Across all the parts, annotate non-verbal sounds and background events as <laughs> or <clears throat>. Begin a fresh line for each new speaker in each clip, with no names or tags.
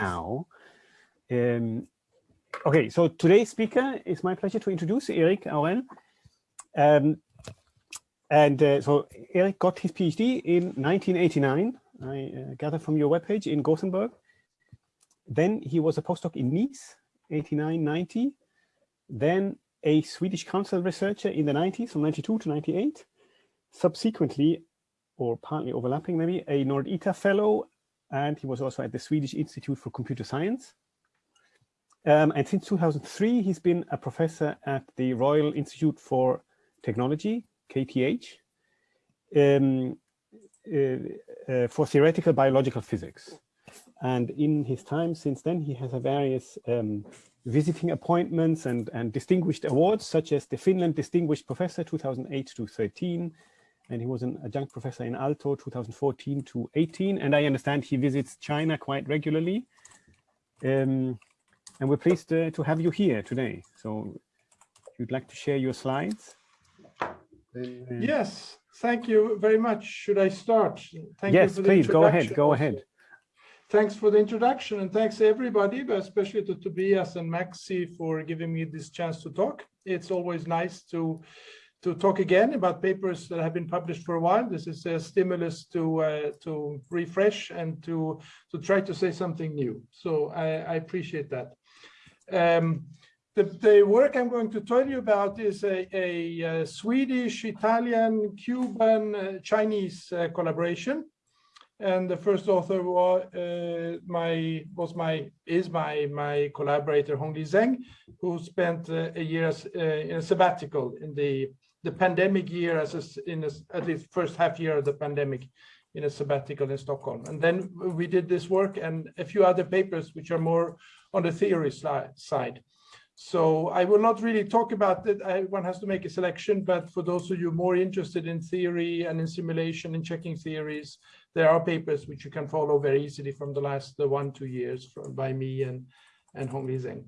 now. Um, okay, so today's speaker is my pleasure to introduce Erik Aurell. Um, and uh, so Erik got his PhD in 1989, I uh, gather from your webpage in Gothenburg. Then he was a postdoc in Nice, 89, 90. Then a Swedish council researcher in the 90s, from 92 to 98. Subsequently, or partly overlapping maybe, a Nordita fellow and he was also at the Swedish Institute for Computer Science. Um, and since 2003, he's been a professor at the Royal Institute for Technology, KTH, um, uh, uh, for theoretical biological physics. And in his time since then, he has various um, visiting appointments and, and distinguished awards, such as the Finland Distinguished Professor 2008 to 13, and he was an adjunct professor in Aalto 2014 to 18. And I understand he visits China quite regularly. Um, and we're pleased uh, to have you here today. So if you'd like to share your slides.
Uh... Yes, thank you very much. Should I start?
Thank yes, please, go ahead, go ahead.
Thanks for the introduction and thanks everybody, but especially to Tobias and Maxi for giving me this chance to talk. It's always nice to to talk again about papers that have been published for a while. This is a stimulus to uh, to refresh and to to try to say something new. So I, I appreciate that. Um, the, the work I'm going to tell you about is a, a, a Swedish, Italian, Cuban, uh, Chinese uh, collaboration. And the first author was uh, my was my is my my collaborator Hongli Zeng, who spent uh, a year uh, in a sabbatical in the the pandemic year as a, in a, at least first half year of the pandemic in a sabbatical in Stockholm. And then we did this work and a few other papers which are more on the theory side. So I will not really talk about it. I, one has to make a selection, but for those of you more interested in theory and in simulation and checking theories, there are papers which you can follow very easily from the last uh, one, two years from, by me and, and Hongli Zeng.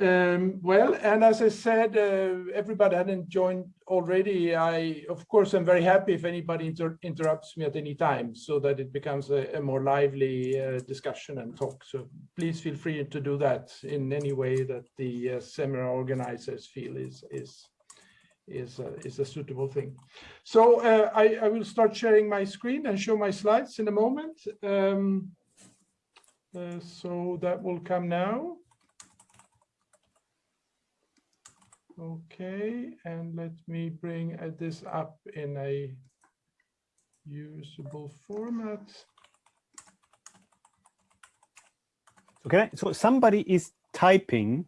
Um, well, and as I said, uh, everybody hadn't joined already. I, of course, I'm very happy if anybody inter interrupts me at any time so that it becomes a, a more lively uh, discussion and talk. So please feel free to do that in any way that the uh, seminar organizers feel is is is uh, is a suitable thing. So uh, I, I will start sharing my screen and show my slides in a moment. Um, uh, so that will come now. Okay, and let me bring uh, this up in a usable format.
Okay, so somebody is typing.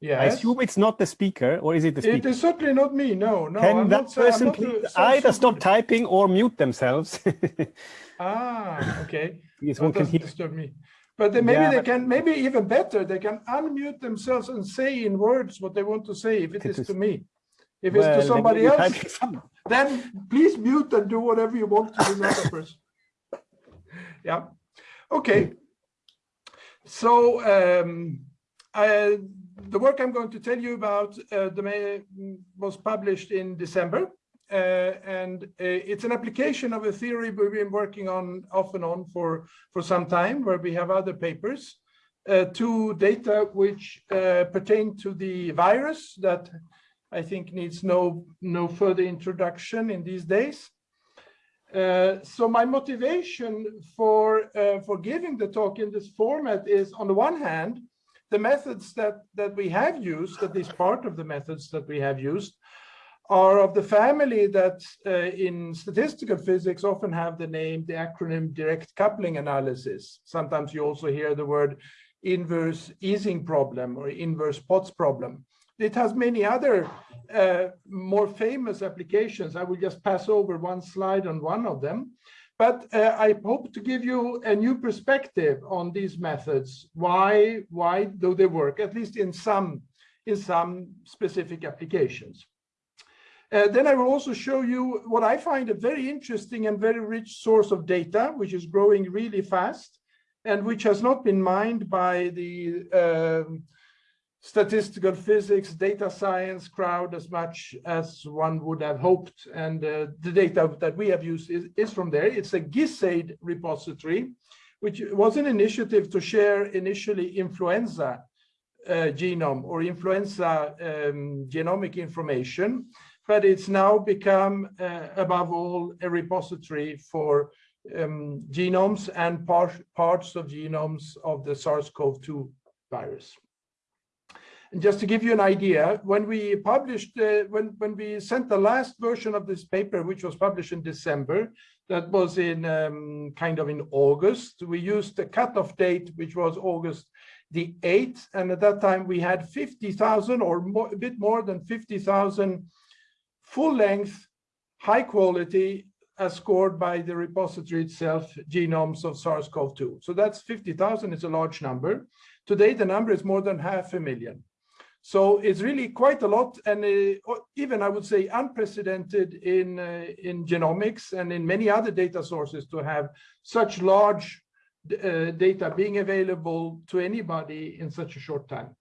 Yes.
I assume it's not the speaker, or is it the speaker?
It is certainly not me. No, no.
Can I'm that not, person please either stop typing or mute themselves? <laughs>
ah, okay.
Yes, one can hear.
disturb me. But then maybe yeah, they can, maybe even better, they can unmute themselves and say in words what they want to say if it is to me. If well, it's to somebody else, <laughs> then please mute and do whatever you want to another person. <laughs> Yeah. Okay. So um, I, the work I'm going to tell you about uh, the, was published in December and uh, it's an application of a theory we've been working on off and on for, for some time, where we have other papers uh, to data which pertain to the virus that I think needs no, no further introduction in these days. Uh, so my motivation for uh, for giving the talk in this format is on the one hand the methods that that we have used at least part of the methods that we have used are of the family that uh, in statistical physics often have the name, the acronym direct coupling analysis. Sometimes you also hear the word inverse Ising problem or inverse Potts problem. It has many other uh, more famous applications. I will just pass over one slide on one of them. But uh, I hope to give you a new perspective on these methods. Why, why do they work, at least in some, in some specific applications. Uh, then I will also show you what I find a very interesting and very rich source of data, which is growing really fast and which has not been mined by the um, statistical physics, data science crowd as much as one would have hoped. And uh, the data that we have used is, is from there. It's a GISAID repository, which was an initiative to share initially influenza uh, genome or influenza um, genomic information, but it's now become, uh, above all, a repository for um, genomes and par parts of genomes of the SARS-CoV-2 virus. And just to give you an idea, when we published, uh, when, when we sent the last version of this paper, which was published in December, that was in um, kind of in August, we used the cutoff date, which was August the 8th. And at that time we had 50,000 or more, a bit more than 50,000 full length, high quality as scored by the repository itself, genomes of SARS-CoV-2. So that's 50,000, it's a large number. Today, the number is more than half a million. So it's really quite a lot, and uh, even I would say unprecedented in, uh, in genomics and in many other data sources to have such large uh, data being available to anybody in such a short time.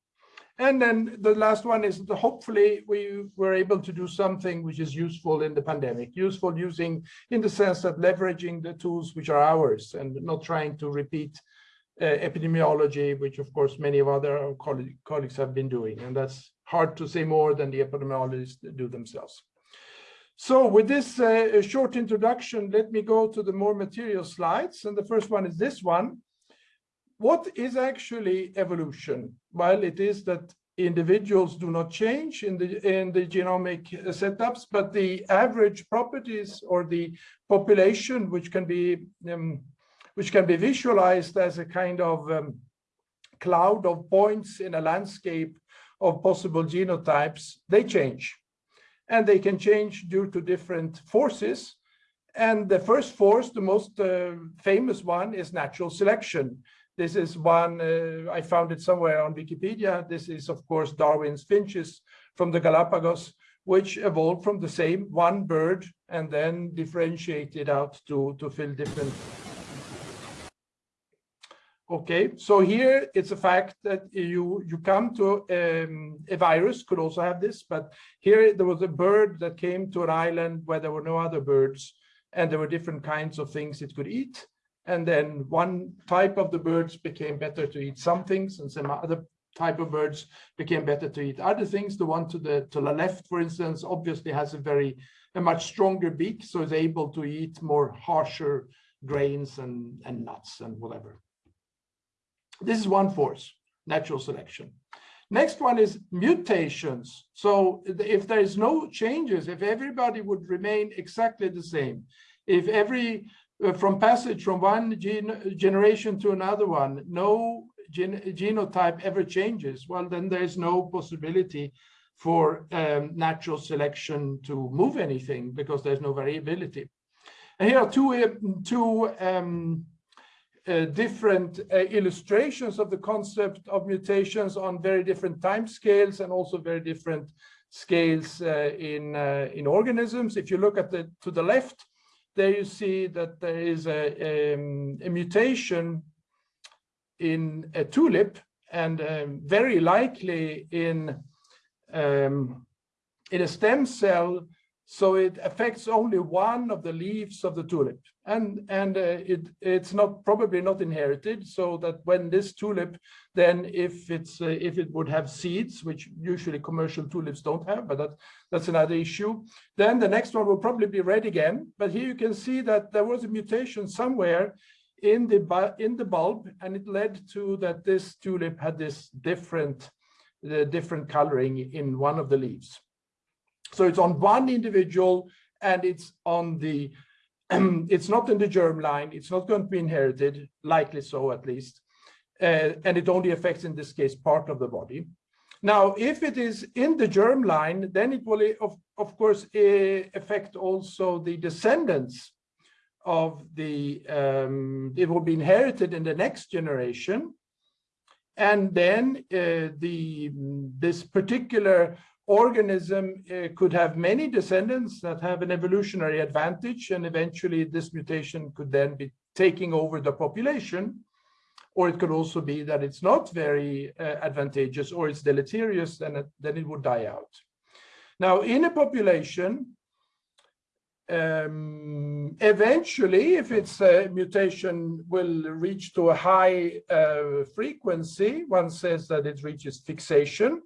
And then the last one is that hopefully we were able to do something which is useful in the pandemic, useful using in the sense that leveraging the tools which are ours and not trying to repeat uh, epidemiology, which of course many of other colleagues have been doing. And that's hard to say more than the epidemiologists do themselves. So with this uh, short introduction, let me go to the more material slides. And the first one is this one. What is actually evolution? Well, it is that individuals do not change in the in the genomic setups, but the average properties or the population, which can be um, which can be visualized as a kind of um, cloud of points in a landscape of possible genotypes, they change. And they can change due to different forces. And the first force, the most uh, famous one, is natural selection. This is one, uh, I found it somewhere on Wikipedia. This is, of course, Darwin's finches from the Galapagos, which evolved from the same one bird and then differentiated out to, to fill different. Okay, so here it's a fact that you, you come to um, a virus, could also have this, but here there was a bird that came to an island where there were no other birds and there were different kinds of things it could eat and then one type of the birds became better to eat some things and some other type of birds became better to eat other things. The one to the to the left for instance obviously has a very a much stronger beak so is able to eat more harsher grains and and nuts and whatever. This is one force natural selection. Next one is mutations. So if there is no changes if everybody would remain exactly the same if every from passage from one gene, generation to another one, no gen, genotype ever changes, well, then there's no possibility for um, natural selection to move anything because there's no variability. And here are two, uh, two um, uh, different uh, illustrations of the concept of mutations on very different time scales and also very different scales uh, in, uh, in organisms. If you look at the to the left, there you see that there is a, um, a mutation in a tulip and um, very likely in um, in a stem cell. So it affects only one of the leaves of the tulip and and uh, it it's not probably not inherited so that when this tulip then if it's uh, if it would have seeds which usually commercial tulips don't have but that that's another issue then the next one will probably be red again. But here you can see that there was a mutation somewhere in the in the bulb and it led to that this tulip had this different the uh, different coloring in one of the leaves. So it's on one individual and it's on the, <clears throat> it's not in the germ line. It's not going to be inherited, likely so at least. Uh, and it only affects, in this case, part of the body. Now, if it is in the germ line, then it will, of, of course, uh, affect also the descendants of the, um, it will be inherited in the next generation. And then uh, the, this particular organism uh, could have many descendants that have an evolutionary advantage and eventually this mutation could then be taking over the population or it could also be that it's not very uh, advantageous or it's deleterious and then it would die out. Now in a population um, eventually, if its a mutation will reach to a high uh, frequency, one says that it reaches fixation.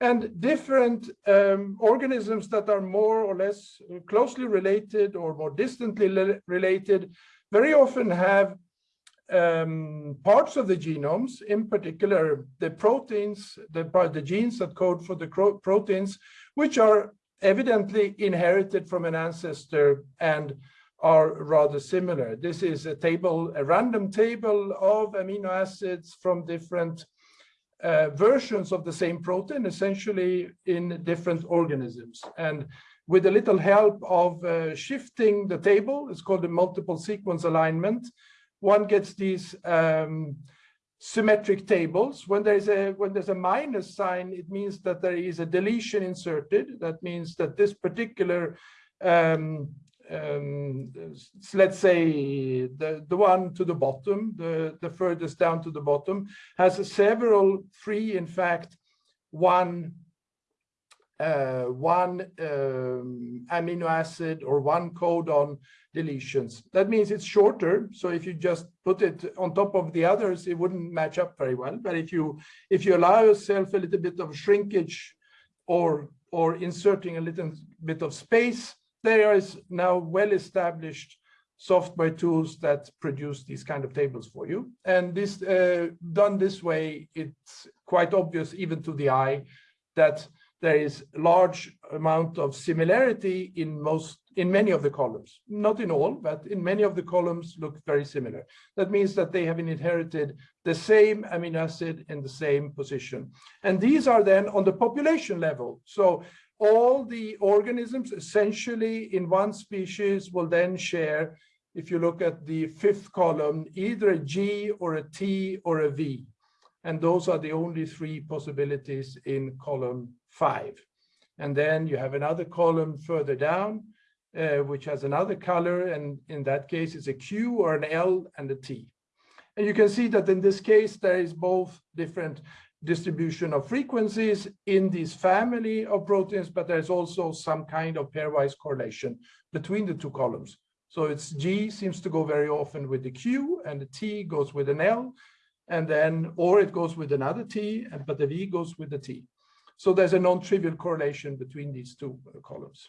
And different um, organisms that are more or less closely related or more distantly related very often have um, parts of the genomes, in particular the proteins, the, the genes that code for the proteins, which are evidently inherited from an ancestor and are rather similar. This is a table, a random table of amino acids from different uh, versions of the same protein, essentially in different organisms. And with a little help of uh, shifting the table, it's called a multiple sequence alignment, one gets these um, symmetric tables. When there's a when there's a minus sign, it means that there is a deletion inserted. That means that this particular um, um, let's say the the one to the bottom, the the furthest down to the bottom, has several free, in fact, one uh, one um, amino acid or one codon deletions. That means it's shorter. So if you just put it on top of the others, it wouldn't match up very well. But if you if you allow yourself a little bit of shrinkage or or inserting a little bit of space, there is now well-established software tools that produce these kind of tables for you. And this uh, done this way, it's quite obvious even to the eye that there is a large amount of similarity in most in many of the columns. Not in all but in many of the columns look very similar. That means that they have inherited the same amino acid in the same position. And these are then on the population level. So all the organisms essentially in one species will then share if you look at the fifth column either a g or a t or a v and those are the only three possibilities in column five. And then you have another column further down, uh, which has another color. And in that case, it's a Q or an L and a T. And you can see that in this case, there is both different distribution of frequencies in this family of proteins, but there's also some kind of pairwise correlation between the two columns. So it's G seems to go very often with the Q and the T goes with an L and then, or it goes with another T, and but the V goes with the T. So there's a non-trivial correlation between these two uh, columns.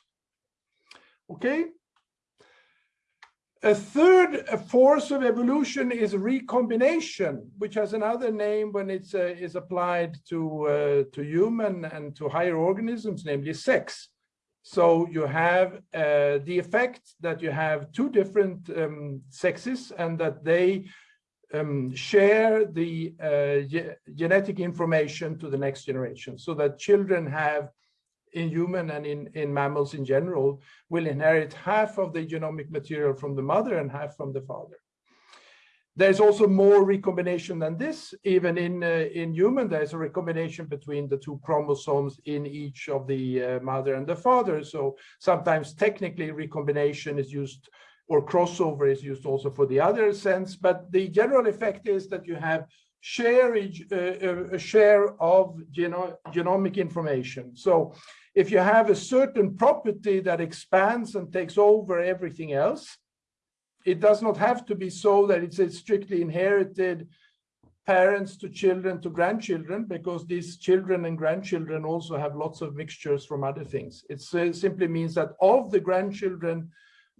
Okay. A third force of evolution is recombination, which has another name when it's uh, is applied to uh, to human and to higher organisms, namely sex. So you have uh, the effect that you have two different um, sexes and that they um, share the uh, ge genetic information to the next generation so that children have in human and in, in mammals in general will inherit half of the genomic material from the mother and half from the father. There's also more recombination than this. Even in, uh, in human, there's a recombination between the two chromosomes in each of the uh, mother and the father. So sometimes technically recombination is used or crossover is used also for the other sense, but the general effect is that you have shareage, uh, uh, a share of geno genomic information. So if you have a certain property that expands and takes over everything else, it does not have to be so that it's a strictly inherited parents to children to grandchildren because these children and grandchildren also have lots of mixtures from other things. It uh, simply means that of the grandchildren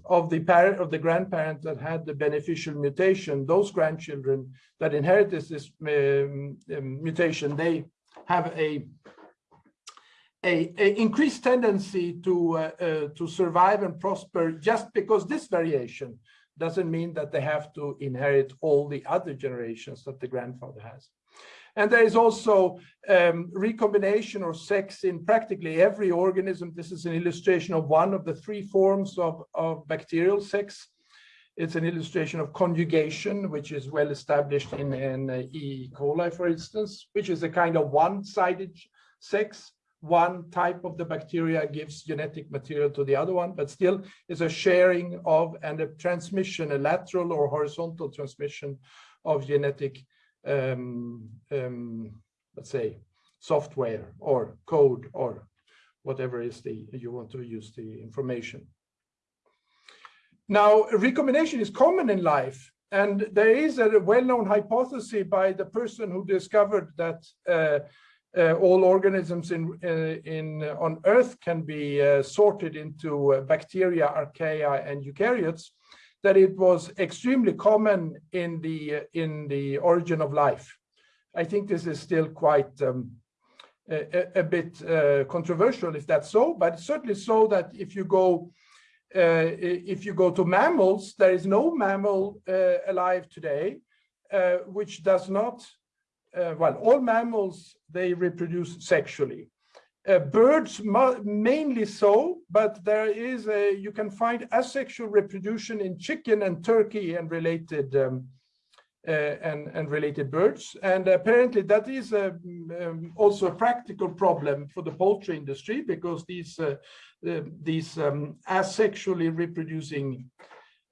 of the parent of the grandparent that had the beneficial mutation, those grandchildren that inherited this um, um, mutation, they have a, a, a increased tendency to uh, uh, to survive and prosper just because this variation doesn't mean that they have to inherit all the other generations that the grandfather has. And there is also um, recombination or sex in practically every organism. This is an illustration of one of the three forms of, of bacterial sex. It's an illustration of conjugation, which is well established in, in uh, E. coli, for instance, which is a kind of one-sided sex. One type of the bacteria gives genetic material to the other one, but still is a sharing of and a transmission, a lateral or horizontal transmission of genetic um, um, let's say, software or code or whatever is the you want to use the information. now, recombination is common in life, and there is a well-known hypothesis by the person who discovered that uh, uh, all organisms in, uh, in on Earth can be uh, sorted into uh, bacteria, archaea, and eukaryotes, that it was extremely common in the in the origin of life. I think this is still quite um, a, a, bit uh, controversial if that's so, but certainly so that if you go uh, if you go to mammals, there is no mammal uh, alive today uh, which does not, uh, well, all mammals, they reproduce sexually. Uh, birds mainly so, but there is a, you can find asexual reproduction in chicken and turkey and related um, uh, and, and related birds. And apparently that is a, um, also a practical problem for the poultry industry because these, uh, uh, these um, asexually reproducing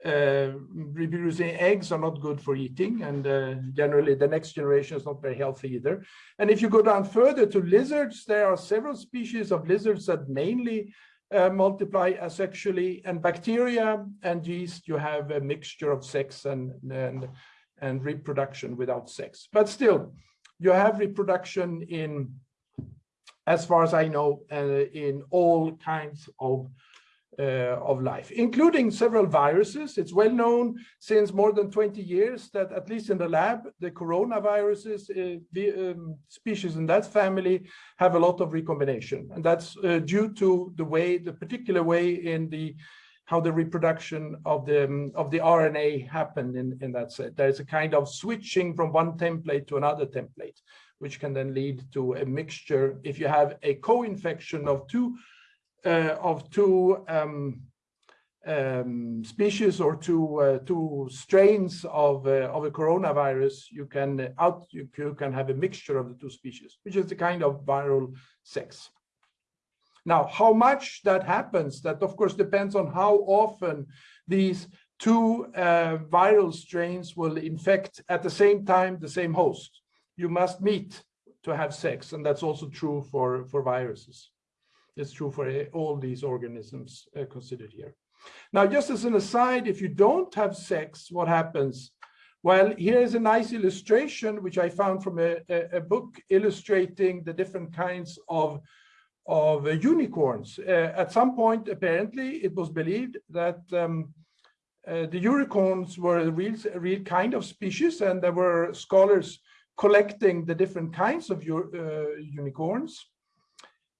uh, reproducing eggs are not good for eating and uh, generally the next generation is not very healthy either. And if you go down further to lizards, there are several species of lizards that mainly uh, multiply asexually and bacteria and yeast, you have a mixture of sex and, and and reproduction without sex. But still, you have reproduction in, as far as I know, uh, in all kinds of uh, of life, including several viruses. It's well known since more than 20 years that at least in the lab, the coronaviruses, uh, the um, species in that family have a lot of recombination. And that's uh, due to the way, the particular way in the how the reproduction of the um, of the RNA happened in in that set. There's a kind of switching from one template to another template, which can then lead to a mixture. If you have a co-infection of two of two um, um, species or two uh, two strains of uh, of a coronavirus, you can out you, you can have a mixture of the two species, which is the kind of viral sex. Now, how much that happens, that of course depends on how often these two uh, viral strains will infect at the same time the same host. You must meet to have sex, and that's also true for, for viruses. It's true for uh, all these organisms uh, considered here. Now, just as an aside, if you don't have sex, what happens? Well, here is a nice illustration, which I found from a, a, a book illustrating the different kinds of of uh, unicorns. Uh, at some point, apparently, it was believed that um, uh, the unicorns were a real, a real kind of species, and there were scholars collecting the different kinds of unicorns.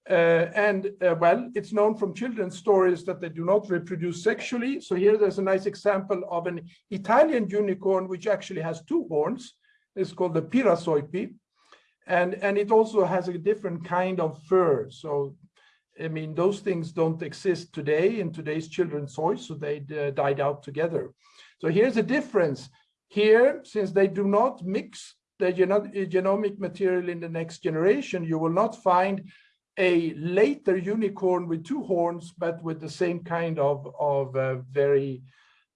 Uh, and uh, well, it's known from children's stories that they do not reproduce sexually. So here there's a nice example of an Italian unicorn, which actually has two horns. It's called the Pirasoipi and and it also has a different kind of fur so i mean those things don't exist today in today's children's toys so they uh, died out together so here's a difference here since they do not mix the genomic material in the next generation you will not find a later unicorn with two horns but with the same kind of of uh, very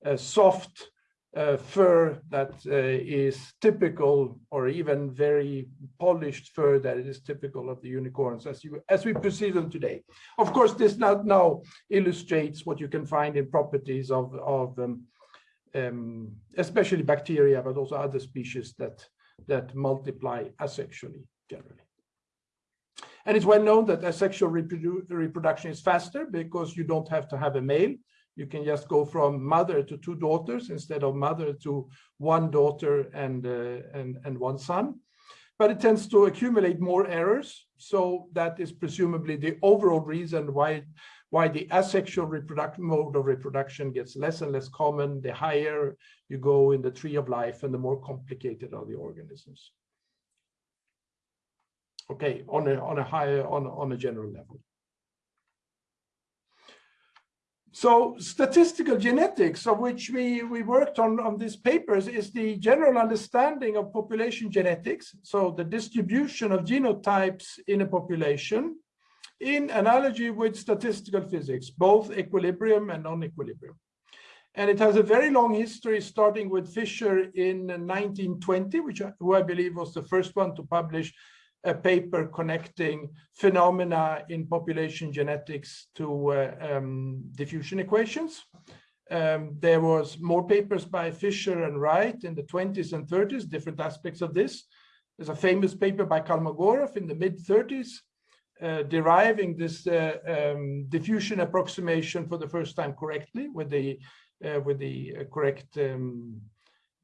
uh, soft uh, fur that uh, is typical or even very polished fur that is typical of the unicorns as you as we perceive them today. Of course, this now, now illustrates what you can find in properties of, of um, um, especially bacteria, but also other species that, that multiply asexually generally. And it's well known that asexual reprodu reproduction is faster because you don't have to have a male you can just go from mother to two daughters instead of mother to one daughter and, uh, and, and one son. But it tends to accumulate more errors. So that is presumably the overall reason why, why the asexual reproduction mode of reproduction gets less and less common, the higher you go in the tree of life and the more complicated are the organisms. Okay, on a, on a higher, on, on a general level. So statistical genetics, of which we, we worked on, on these papers, is the general understanding of population genetics. So the distribution of genotypes in a population in analogy with statistical physics, both equilibrium and non-equilibrium. And it has a very long history, starting with Fisher in 1920, which I, who I believe was the first one to publish a paper connecting phenomena in population genetics to uh, um, diffusion equations. Um, there was more papers by Fisher and Wright in the 20s and 30s, different aspects of this. There's a famous paper by Kolmogorov in the mid 30s, uh, deriving this uh, um, diffusion approximation for the first time correctly with the uh, with the uh, correct um,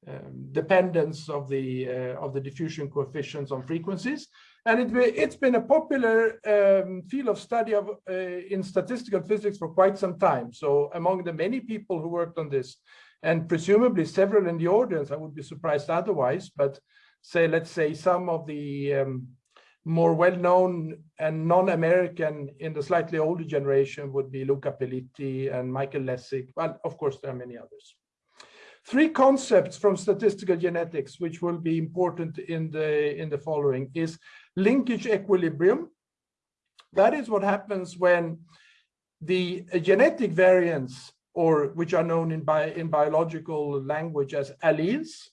um, dependence of the uh, of the diffusion coefficients on frequencies. And it, it's been a popular um, field of study of, uh, in statistical physics for quite some time. So among the many people who worked on this, and presumably several in the audience, I would be surprised otherwise, but say, let's say some of the um, more well-known and non-American in the slightly older generation would be Luca Peliti and Michael Lässig. Well, of course, there are many others. Three concepts from statistical genetics, which will be important in the, in the following, is linkage equilibrium. That is what happens when the genetic variants, or which are known in, bi in biological language as alleles,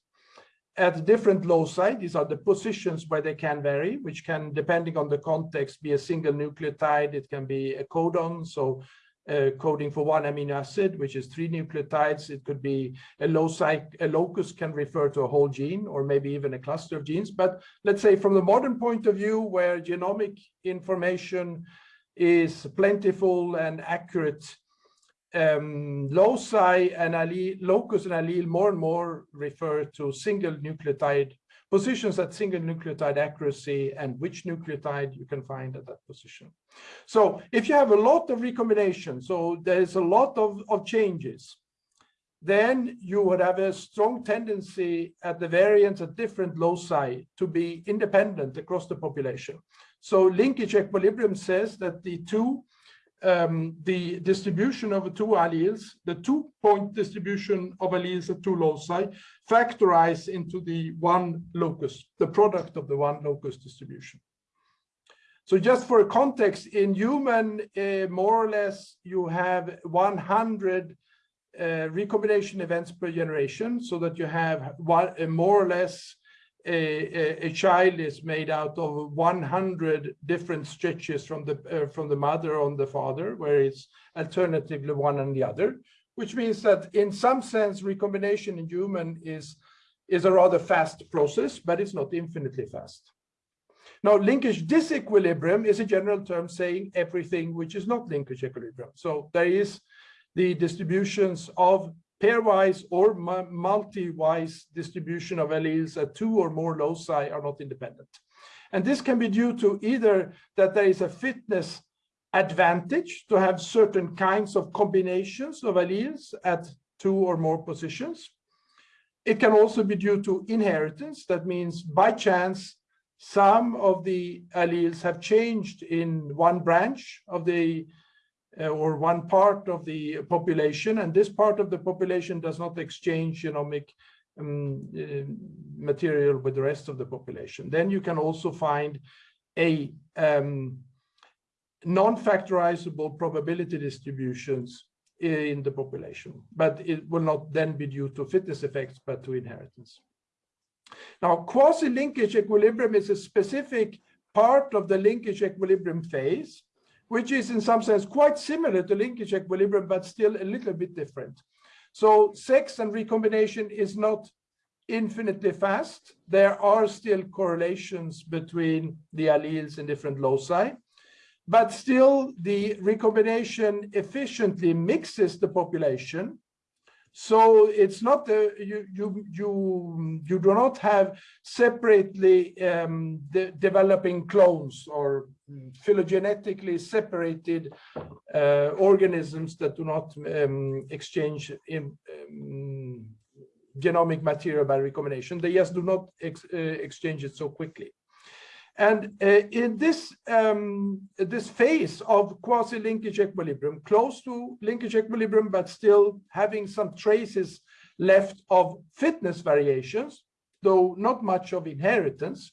at different loci. These are the positions where they can vary, which can, depending on the context, be a single nucleotide. It can be a codon, so uh, coding for one amino acid, which is three nucleotides. It could be a a locus can refer to a whole gene or maybe even a cluster of genes. But let's say from the modern point of view, where genomic information is plentiful and accurate, um, loci and allele, locus and allele more and more refer to single nucleotide positions at single nucleotide accuracy and which nucleotide you can find at that position. So if you have a lot of recombination, so there's a lot of, of changes, then you would have a strong tendency at the variants at different loci to be independent across the population. So linkage equilibrium says that the two um, the distribution of the two alleles, the two-point distribution of alleles at two loci, factorize into the one locus, the product of the one locus distribution. So just for context, in human, uh, more or less, you have 100 uh, recombination events per generation, so that you have one, uh, more or less a, a, child is made out of 100 different stretches from the uh, from the mother on the father, where it's alternatively one and the other, which means that in some sense recombination in human is is a rather fast process, but it's not infinitely fast. Now, linkage disequilibrium is a general term saying everything which is not linkage equilibrium. So there is the distributions of pairwise or multi-wise distribution of alleles at two or more loci are not independent. And this can be due to either that there is a fitness advantage to have certain kinds of combinations of alleles at two or more positions. It can also be due to inheritance. That means by chance, some of the alleles have changed in one branch of the uh, or one part of the population, and this part of the population does not exchange genomic um, uh, material with the rest of the population. Then you can also find a um, non-factorizable probability distributions in the population, but it will not then be due to fitness effects, but to inheritance. Now, quasi-linkage equilibrium is a specific part of the linkage equilibrium phase which is in some sense quite similar to linkage equilibrium, but still a little bit different. So sex and recombination is not infinitely fast. There are still correlations between the alleles in different loci, but still the recombination efficiently mixes the population so it's not the you you you you do not have separately um, de developing clones or phylogenetically separated uh, organisms that do not um, exchange in um, genomic material by recombination. They just do not ex uh, exchange it so quickly. And uh, in this, um, this phase of quasi-linkage equilibrium, close to linkage equilibrium, but still having some traces left of fitness variations, though not much of inheritance,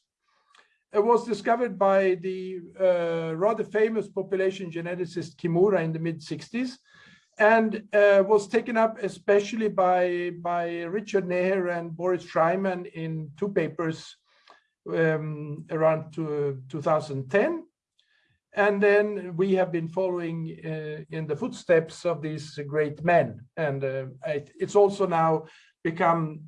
it was discovered by the uh, rather famous population geneticist Kimura in the mid 60s and uh, was taken up especially by, by Richard Neher and Boris Shraiman in two papers um, around to, 2010. And then we have been following uh, in the footsteps of these great men. And uh, it's also now become,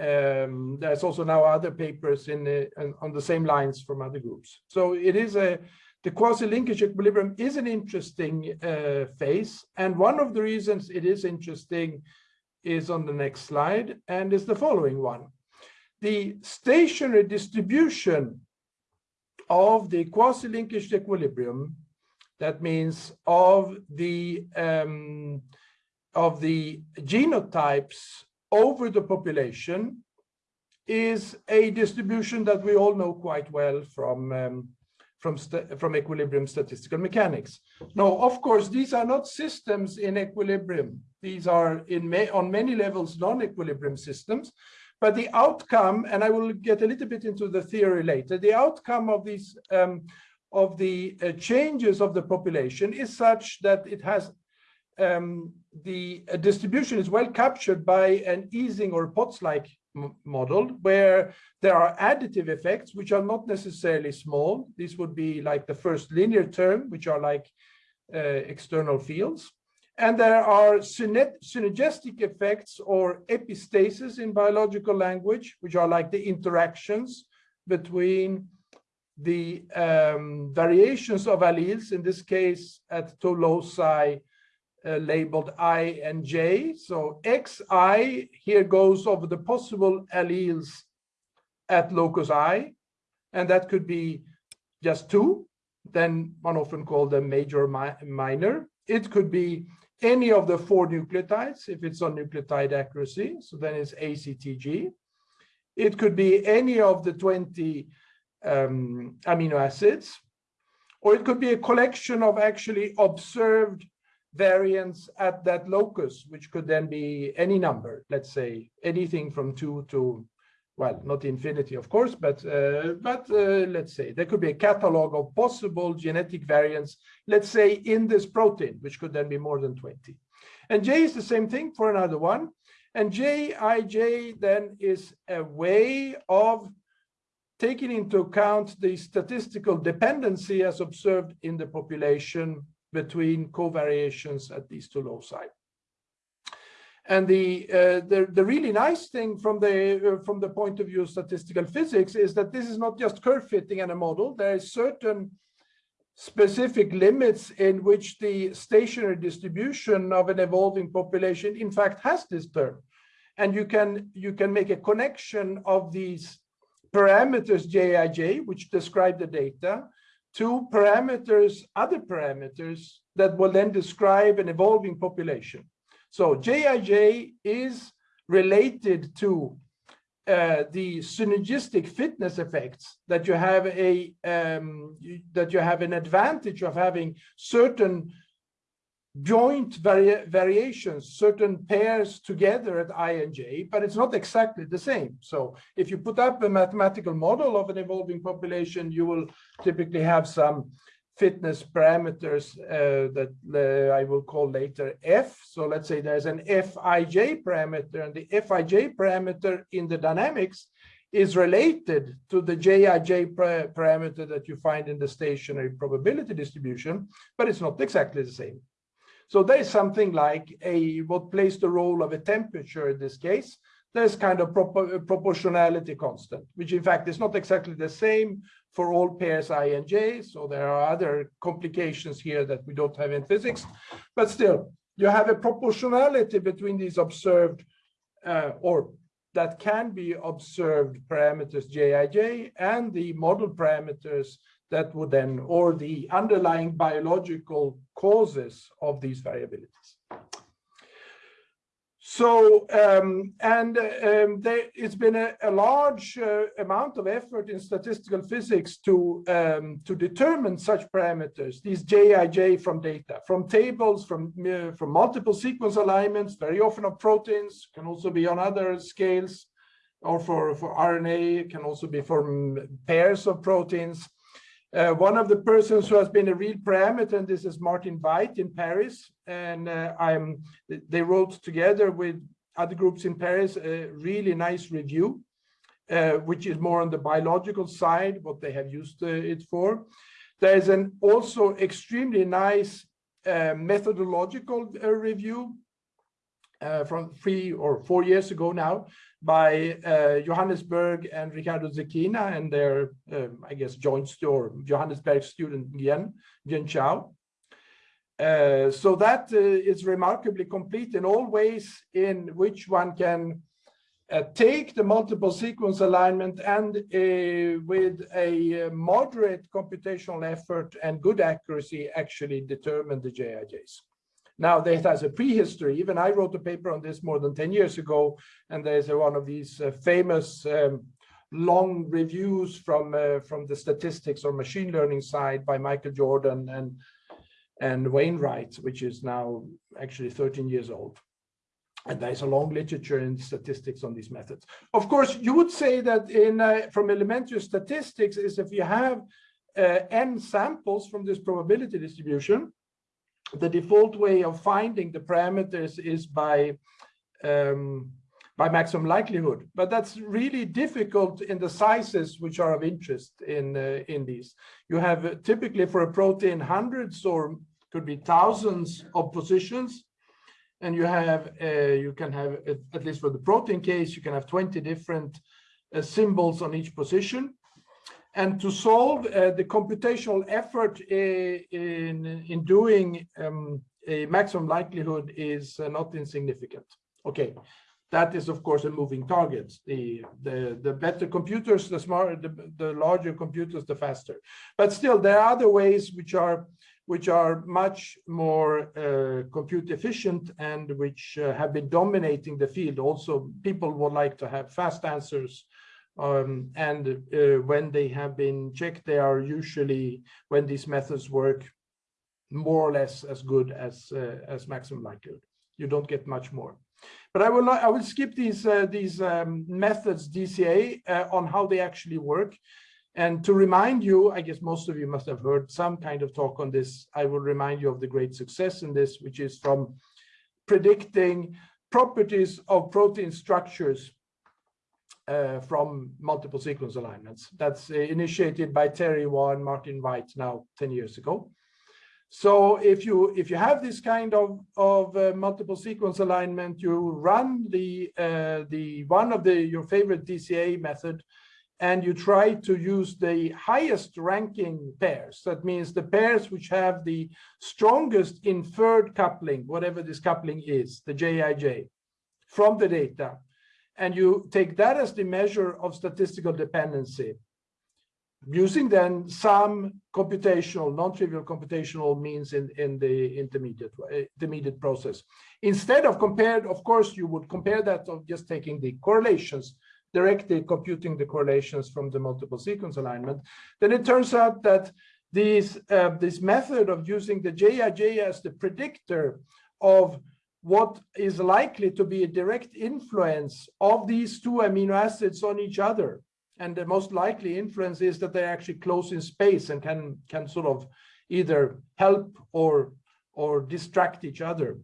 um, there's also now other papers in, the, on the same lines from other groups. So it is a, the quasi-linkage equilibrium is an interesting uh, phase. And one of the reasons it is interesting is on the next slide and is the following one. The stationary distribution of the quasi-linkage equilibrium, that means of the um, of the genotypes over the population is a distribution that we all know quite well from um, from from equilibrium statistical mechanics. Now, of course, these are not systems in equilibrium. These are in on many levels non-equilibrium systems, but the outcome, and I will get a little bit into the theory later, the outcome of these um, of the uh, changes of the population is such that it has um, the uh, distribution is well captured by an Ising or Potts-like model where there are additive effects which are not necessarily small. This would be like the first linear term, which are like uh, external fields. And there are synergistic effects or epistasis in biological language, which are like the interactions between the um, variations of alleles, in this case at loci uh, labeled I and J. So Xi here goes over the possible alleles at locus I, and that could be just two, then one often called them major mi minor. It could be any of the four nucleotides, if it's on nucleotide accuracy, so then it's ACTG. It could be any of the 20 um, amino acids, or it could be a collection of actually observed variants at that locus, which could then be any number, let's say anything from two to well, not infinity, of course, but uh, but uh, let's say there could be a catalog of possible genetic variants, let's say in this protein, which could then be more than 20. And J is the same thing for another one. And JIJ then is a way of taking into account the statistical dependency as observed in the population between covariations at these two loci. And the, uh, the, the really nice thing from the uh, from the point of view of statistical physics is that this is not just curve fitting in a model. There is certain specific limits in which the stationary distribution of an evolving population in fact has this term. And you can you can make a connection of these parameters Jij, which describe the data, to parameters, other parameters that will then describe an evolving population. So JIJ is related to uh, the synergistic fitness effects that you have a um, that you have an advantage of having certain joint vari variations, certain pairs together at I and J, but it's not exactly the same. So if you put up a mathematical model of an evolving population, you will typically have some fitness parameters uh, that uh, I will call later F. So let's say there's an Fij parameter and the Fij parameter in the dynamics is related to the Jij parameter that you find in the stationary probability distribution, but it's not exactly the same. So there's something like a what plays the role of a temperature in this case. There's kind of proportionality constant, which in fact is not exactly the same for all pairs I and J. So there are other complications here that we don't have in physics, but still you have a proportionality between these observed uh, or that can be observed parameters Jij and the model parameters that would then, or the underlying biological causes of these variabilities. So, um, and um, there, it's been a, a large uh, amount of effort in statistical physics to, um, to determine such parameters, these JIJ from data, from tables, from, uh, from multiple sequence alignments, very often of proteins, can also be on other scales, or for, for RNA, can also be from pairs of proteins. Uh, one of the persons who has been a real parameter, and this is Martin Weigt in Paris, and uh, I'm. They wrote together with other groups in Paris a really nice review, uh, which is more on the biological side, what they have used uh, it for. There is an also extremely nice uh, methodological uh, review uh, from three or four years ago now by uh, Johannes Berg and Riccardo Zecchina and their, um, I guess, joint or Johannes Berg student Yen, Yen Chao. Uh, so that uh, is remarkably complete in all ways in which one can uh, take the multiple sequence alignment and uh, with a moderate computational effort and good accuracy actually determine the JIJs. Now that has a prehistory. Even I wrote a paper on this more than 10 years ago, and there's one of these uh, famous um, long reviews from uh, from the statistics or machine learning side by Michael Jordan and and Wainwright, which is now actually 13 years old. And there's a long literature in statistics on these methods. Of course, you would say that in uh, from elementary statistics is if you have uh, n samples from this probability distribution, the default way of finding the parameters is by um, by maximum likelihood, but that's really difficult in the sizes which are of interest in uh, in these. You have uh, typically for a protein hundreds or could be thousands of positions, and you have uh, you can have at least for the protein case you can have 20 different uh, symbols on each position and to solve uh, the computational effort uh, in, in doing um, a maximum likelihood is uh, not insignificant. Okay, that is of course a moving target. The, the, the better computers, the smarter, the, the larger computers, the faster. But still, there are other ways which are which are much more uh, compute efficient and which uh, have been dominating the field. Also, people would like to have fast answers um, and uh, when they have been checked, they are usually, when these methods work, more or less as good as uh, as maximum likelihood. You don't get much more. But I will I will skip these uh, these um, methods DCA uh, on how they actually work. And to remind you, I guess most of you must have heard some kind of talk on this. I will remind you of the great success in this, which is from predicting properties of protein structures uh, from multiple sequence alignments. That's uh, initiated by Terry Hwa, Martin Weigt now 10 years ago. So if you if you have this kind of of uh, multiple sequence alignment, you run the uh, the one of the your favorite DCA method, and you try to use the highest ranking pairs. That means the pairs which have the strongest inferred coupling, whatever this coupling is, the JIJ, from the data and you take that as the measure of statistical dependency using then some computational, non-trivial computational means in, in the intermediate, intermediate process. Instead of compared, of course, you would compare that of just taking the correlations, directly computing the correlations from the multiple sequence alignment. Then it turns out that these, uh, this method of using the JIJ as the predictor of what is likely to be a direct influence of these two amino acids on each other. And the most likely influence is that they're actually close in space and can, can sort of either help or, or distract each other.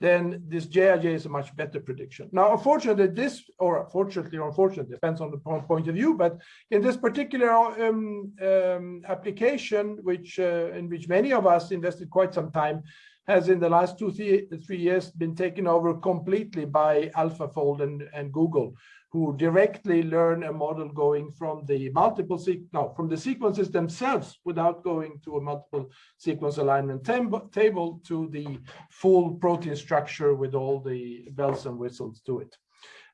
Then this JIJ is a much better prediction. Now, unfortunately, this, or fortunately or unfortunately, depends on the point of view, but in this particular um, um, application, which uh, in which many of us invested quite some time, has in the last two, three, years been taken over completely by AlphaFold and, and Google, who directly learn a model going from the multiple no, from the sequences themselves without going to a multiple sequence alignment table to the full protein structure with all the bells and whistles to it.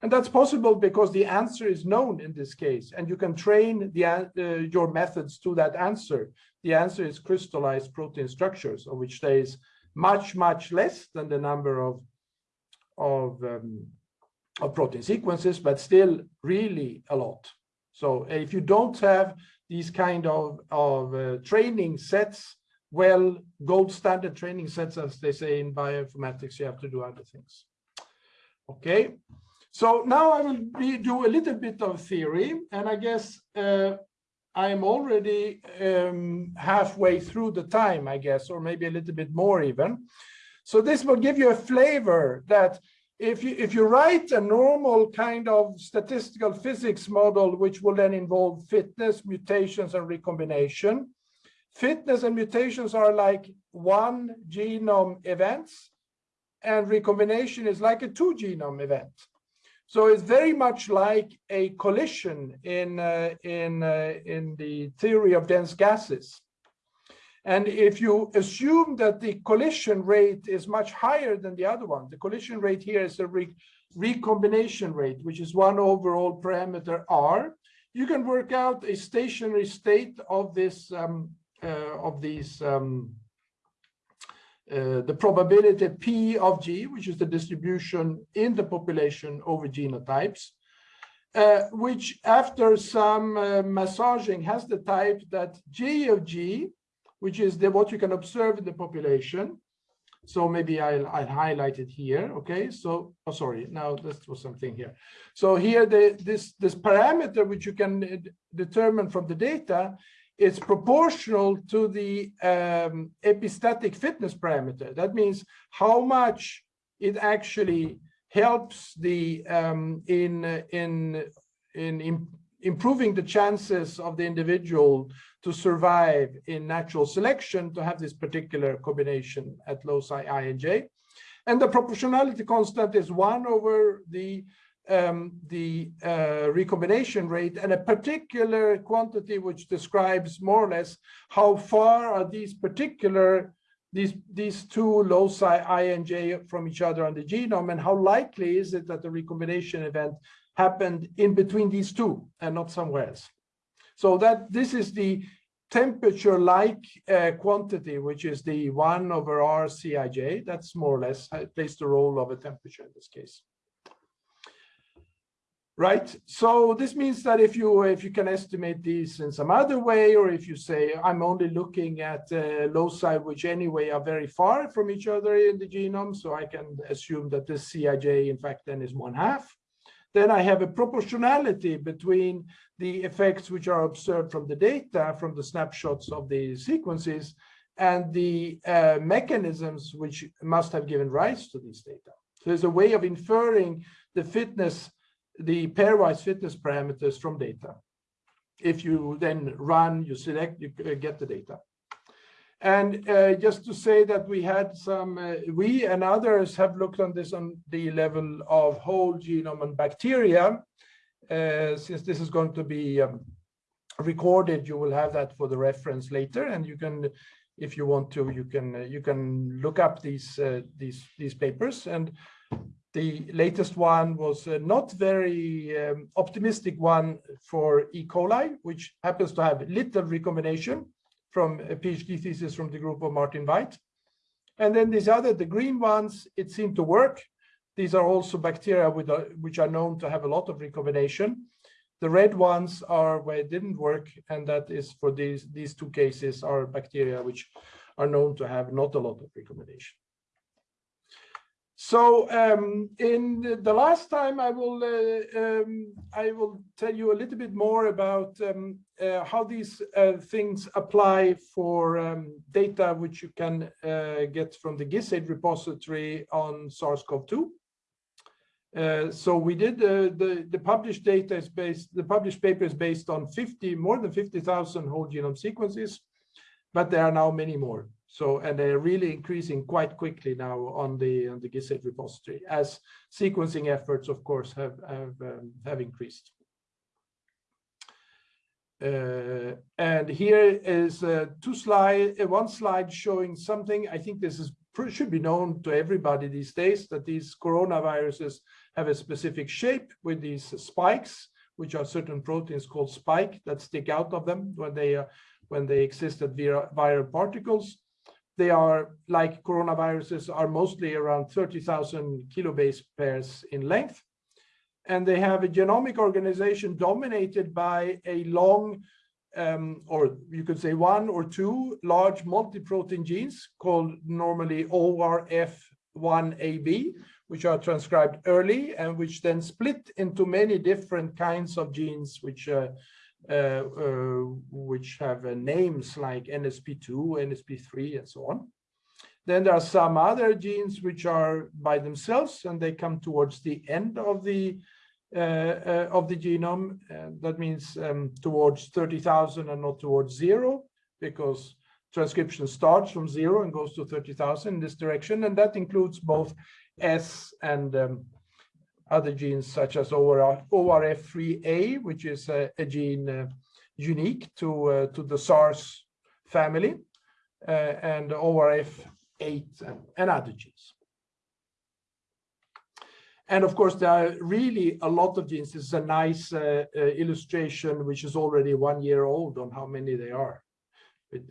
And that's possible because the answer is known in this case, and you can train the, uh, your methods to that answer. The answer is crystallized protein structures, of which there is much, much less than the number of, of, um, of protein sequences, but still really a lot. So if you don't have these kind of, of uh, training sets, well, gold standard training sets, as they say in bioinformatics, you have to do other things. Okay, so now I will be, do a little bit of theory, and I guess uh, I'm already um, halfway through the time, I guess, or maybe a little bit more even. So this will give you a flavor that if you if you write a normal kind of statistical physics model, which will then involve fitness, mutations, and recombination, fitness and mutations are like one genome events and recombination is like a two genome event. So it's very much like a collision in, uh, in, uh, in the theory of dense gases. And if you assume that the collision rate is much higher than the other one, the collision rate here is the re recombination rate, which is one overall parameter R, you can work out a stationary state of this um, uh, of these um, uh, the probability P of G, which is the distribution in the population over genotypes, uh, which after some uh, massaging has the type that G of G, which is the, what you can observe in the population. So maybe I'll, I'll highlight it here. Okay, so, oh, sorry, now this was something here. So here, the, this, this parameter, which you can uh, determine from the data, it's proportional to the um, epistatic fitness parameter. That means how much it actually helps the um, in in in, in improving the chances of the individual to survive in natural selection to have this particular combination at loci i and j. And the proportionality constant is one over the um, the uh, recombination rate and a particular quantity which describes more or less how far are these particular these these two loci i and j from each other on the genome and how likely is it that the recombination event happened in between these two and not somewhere else? So that this is the temperature like uh, quantity which is the 1 over r cij that's more or less uh, plays the role of a temperature in this case right? So this means that if you if you can estimate these in some other way or if you say i'm only looking at uh, loci which anyway are very far from each other in the genome so i can assume that this cij in fact then is one half then i have a proportionality between the effects which are observed from the data from the snapshots of the sequences and the uh, mechanisms which must have given rise to these data. So there's a way of inferring the fitness the pairwise fitness parameters from data. If you then run, you select, you uh, get the data. And uh, just to say that we had some, uh, we and others have looked on this on the level of whole genome and bacteria. Uh, since this is going to be um, recorded, you will have that for the reference later, and you can, if you want to, you can uh, you can look up these uh, these these papers. And the latest one was not very um, optimistic one for E. coli, which happens to have little recombination from a PhD thesis from the group of Martin Weigt. And then these other, the green ones, it seemed to work. These are also bacteria with which are known to have a lot of recombination. The red ones are where it didn't work, and that is for these, these two cases are bacteria which are known to have not a lot of recombination. So um, in the last time, I will uh, um, I will tell you a little bit more about um, uh, how these uh, things apply for um, data which you can uh, get from the GISAID repository on SARS-CoV-2. Uh, so we did uh, the the published data is based the published paper is based on 50 more than 50,000 whole genome sequences, but there are now many more. So, and they're really increasing quite quickly now on the on the GISAID repository as sequencing efforts, of course, have have um, have increased. Uh, and here is uh, two slide, uh, one slide showing something. I think this is should be known to everybody these days that these coronaviruses have a specific shape with these spikes, which are certain proteins called spike that stick out of them when they when they exist as viral particles. They are like coronaviruses are mostly around 30,000 kilobase pairs in length. And they have a genomic organization dominated by a long, um, or you could say one or two large multi-protein genes called normally ORF1AB, which are transcribed early and which then split into many different kinds of genes, which uh, which have uh, names like NSP2, NSP3, and so on. Then there are some other genes which are by themselves, and they come towards the end of the uh, of the genome. Uh, that means um, towards 30,000 and not towards zero, because transcription starts from zero and goes to 30,000 in this direction. And that includes both S and um, other genes such as ORF3A, which is a, a gene uh, unique to, uh, to the SARS family, uh, and ORF8 and, and other genes. And of course, there are really a lot of genes. This is a nice uh, uh, illustration, which is already one year old on how many they are.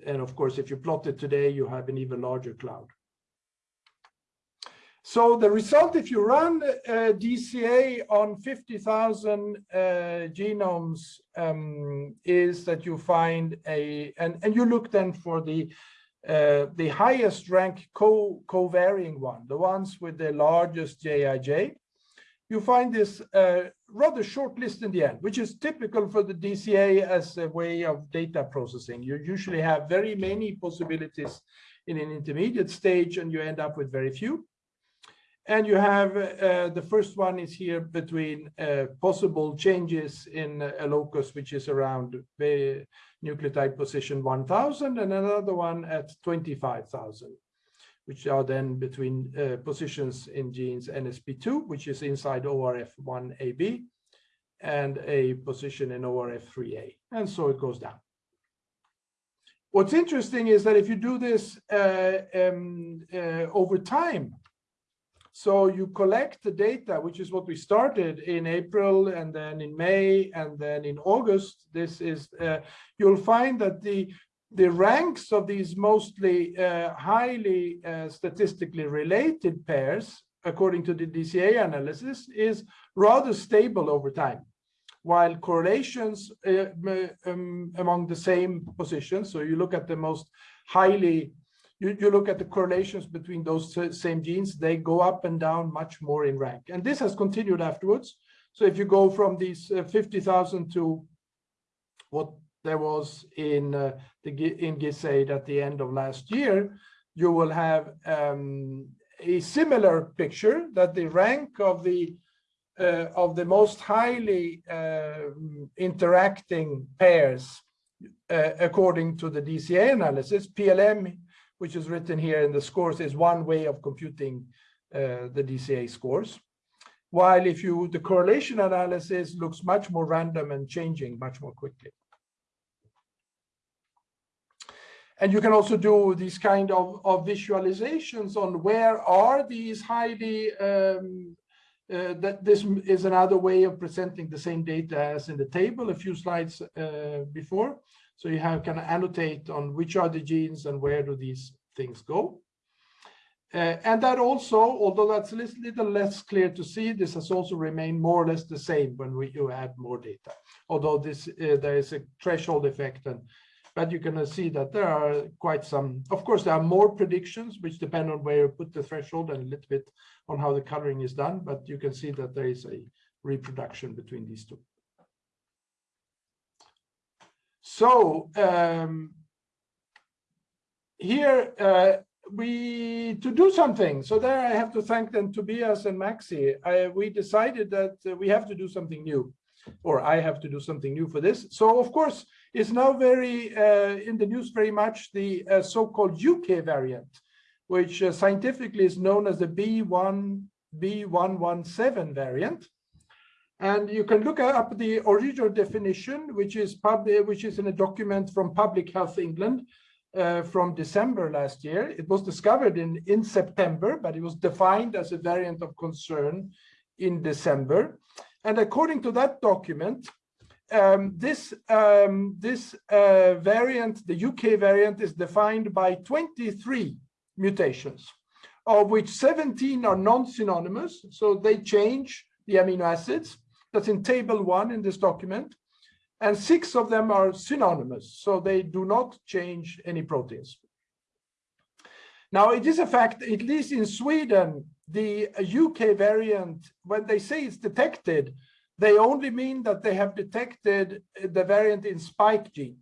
And of course, if you plot it today, you have an even larger cloud. So the result, if you run uh, DCA on 50,000 uh, genomes, um, is that you find a, and, and you look then for the uh, the highest rank co co-varying one, the ones with the largest JIJ, you find this uh, rather short list in the end, which is typical for the DCA as a way of data processing. You usually have very many possibilities in an intermediate stage and you end up with very few. And you have uh, the first one is here between uh, possible changes in a locus, which is around the nucleotide position 1000 and another one at 25,000, which are then between uh, positions in genes NSP2, which is inside ORF1AB, and a position in ORF3A. And so it goes down. What's interesting is that if you do this uh, um, uh, over time, so you collect the data, which is what we started in April and then in May and then in August. This is, uh, you'll find that the, the ranks of these mostly uh, highly uh, statistically related pairs, according to the DCA analysis, is rather stable over time while correlations uh, um, among the same positions, so you look at the most highly you, you look at the correlations between those same genes, they go up and down much more in rank. And this has continued afterwards. So if you go from these uh, 50,000 to what there was in uh, the in GISAID at the end of last year, you will have um, a similar picture that the rank of the uh, of the most highly uh, interacting pairs, uh, according to the DCA analysis, PLM which is written here in the scores, is one way of computing uh, the DCA scores. While if you, the correlation analysis looks much more random and changing much more quickly. And you can also do these kind of, of visualizations on where are these highly, um, uh, that this is another way of presenting the same data as in the table a few slides uh, before. So you have kind of annotate on which are the genes and where do these things go. Uh, and that also, although that's a little less clear to see, this has also remained more or less the same when we, you add more data. Although this uh, there is a threshold effect, and but you can see that there are quite some. Of course, there are more predictions which depend on where you put the threshold and a little bit on how the coloring is done. But you can see that there is a reproduction between these two. So um, here uh, we to do something. So there I have to thank them Tobias and Maxi. I, we decided that uh, we have to do something new, or I have to do something new for this. So of course, it's now very uh, in the news very much the uh, so-called UK variant, which uh, scientifically is known as the B1 B117 variant. And you can look up the original definition, which is which is in a document from Public Health England uh, from December last year. It was discovered in, in September, but it was defined as a variant of concern in December. And according to that document, um, this, um, this uh, variant, the UK variant, is defined by 23 mutations, of which 17 are non-synonymous, so they change the amino acids. That's in table one in this document. And six of them are synonymous, so they do not change any proteins. Now, it is a fact, at least in Sweden, the UK variant, when they say it's detected, they only mean that they have detected the variant in spike gene.